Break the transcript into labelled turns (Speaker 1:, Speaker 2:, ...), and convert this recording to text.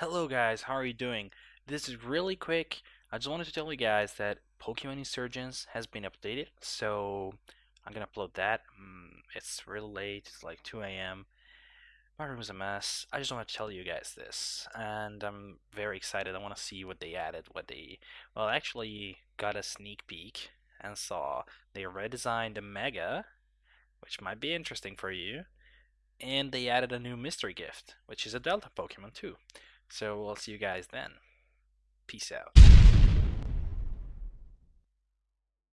Speaker 1: Hello guys, how are you doing? This is really quick. I just wanted to tell you guys that Pokemon Insurgence has been updated, so I'm gonna upload that. Mm, it's really late, it's like 2 a.m. My room is a mess. I just want to tell you guys this, and I'm very excited. I want to see what they added, what they, well, actually got a sneak peek and saw they redesigned the Mega, which might be interesting for you, and they added a new mystery gift, which is a Delta Pokemon too. So we'll see you guys then. Peace out.